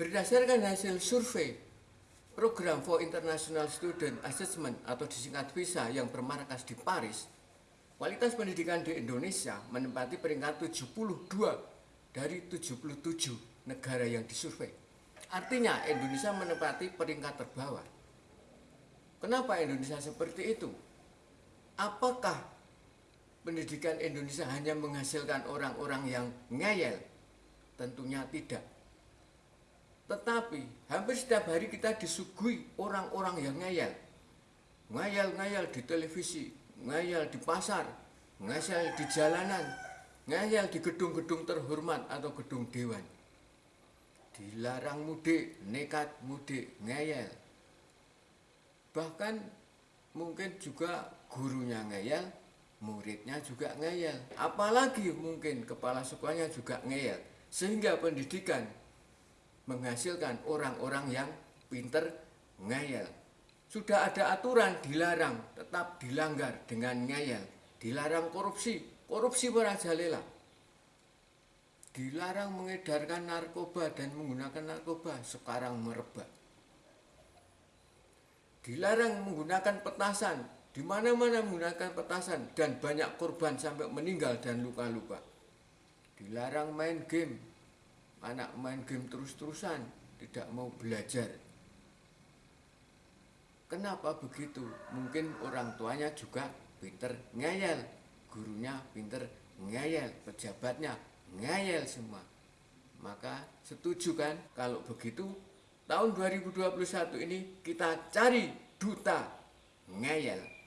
Berdasarkan hasil survei Program for International Student Assessment atau disingkat PISA yang bermarkas di Paris, kualitas pendidikan di Indonesia menempati peringkat 72 dari 77 negara yang disurvei. Artinya Indonesia menempati peringkat terbawah. Kenapa Indonesia seperti itu? Apakah pendidikan Indonesia hanya menghasilkan orang-orang yang ngeyel? Tentunya tidak. Tetapi hampir setiap hari kita disuguhi orang-orang yang ngeyel. Ngeyel-ngeyel di televisi, ngeyel di pasar, ngeyel di jalanan, ngeyel di gedung-gedung terhormat atau gedung dewan. Dilarang mudik, nekat mudik, ngeyel. Bahkan mungkin juga gurunya ngeyel, muridnya juga ngeyel. Apalagi mungkin kepala sekolahnya juga ngeyel. Sehingga pendidikan menghasilkan orang-orang yang pinter ngeyel. Sudah ada aturan dilarang, tetap dilanggar dengan ngeyel. Dilarang korupsi, korupsi merajalela. Dilarang mengedarkan narkoba dan menggunakan narkoba, sekarang merebak. Dilarang menggunakan petasan, di mana-mana menggunakan petasan dan banyak korban sampai meninggal dan luka-luka. Dilarang main game, anak main game terus-terusan, tidak mau belajar. Kenapa begitu? Mungkin orang tuanya juga pinter ngeyel, gurunya pinter ngeyel, pejabatnya ngeyel semua. Maka setuju kan kalau begitu tahun 2021 ini kita cari duta ngeyel.